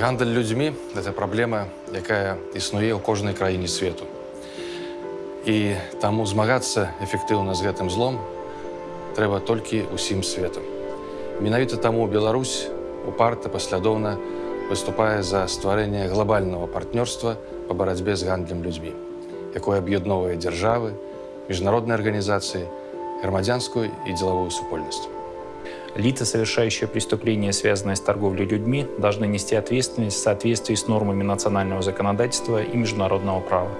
Гандаль людзьмі гэта праблема, якая існуе ў кожнай краіне свету. І таму змагацца эфектыўна з гэтым злом трэба толькі ўсім светам. Менавіта таму Беларусь упарта паслядоўна выступае за стварэнне глобальнага партнёрства па барацьбе з гандлем людзьмі, якое аб'ядноўвае дзяржавы, міжнародныя арганізацыі, грамадзянскую і дзелавую супольнасць. Лица, совершающие преступления, связанные с торговлей людьми, должны нести ответственность в соответствии с нормами национального законодательства и международного права.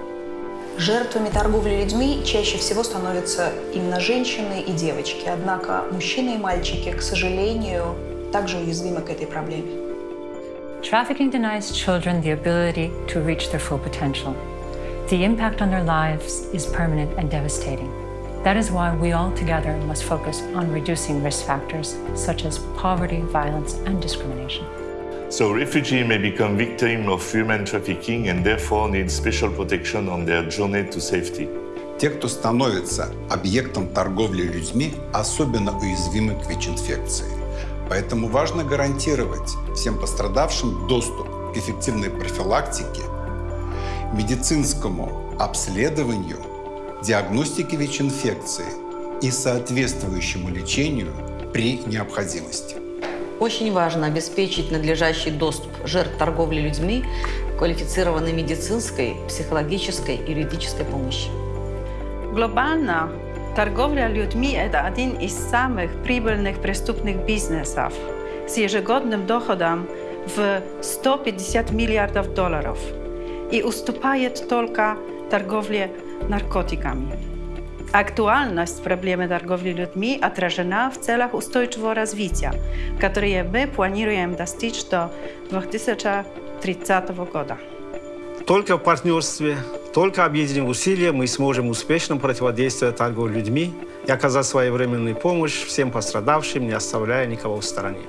Жертвами торговли людьми чаще всего становятся именно женщины и девочки. Однако мужчины и мальчики, к сожалению, также уязвимы к этой проблеме. Trafficking denies children the ability to reach their full potential. The impact on their lives is permanent and devastating. That is why we all together must focus on reducing risk factors such as poverty, violence, and discrimination. So refugees may become victims of human trafficking and therefore need special protection on their journey to safety. Те, кто становится объектом торговли людьми, особенно уязвимы к ВИЧ-инфекции. Поэтому важно гарантировать всем пострадавшим доступ к эффективной профилактике, медицинскому обследованию, диагностике ВИЧ-инфекции и соответствующему лечению при необходимости. Очень важно обеспечить надлежащий доступ жертв торговли людьми к квалифицированной медицинской, психологической и юридической помощи. Глобально торговля людьми – это один из самых прибыльных преступных бизнесов с ежегодным доходом в 150 миллиардов долларов и уступает только торговле наркотиками. Актуальность проблемы торговли людьми отражена в целях устойчивого развития, которые мы планируем достичь до 2030 года. Только в партнерстве, только объединив усилия мы сможем успешно противодействовать торговле людьми и оказать своевременную помощь всем пострадавшим, не оставляя никого в стороне.